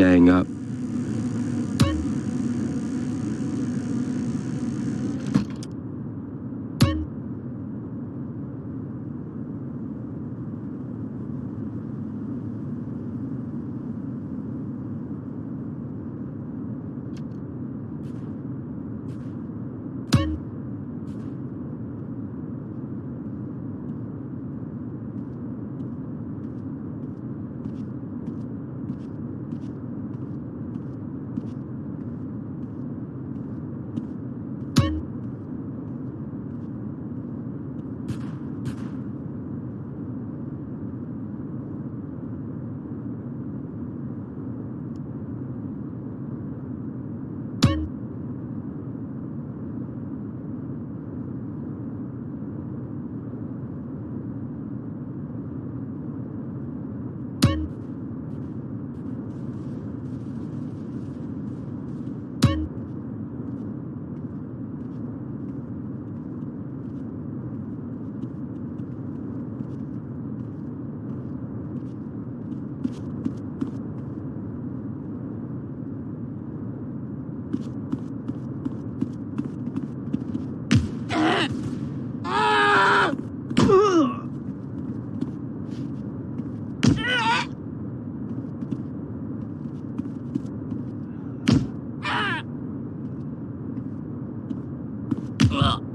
Hang up. Ugh.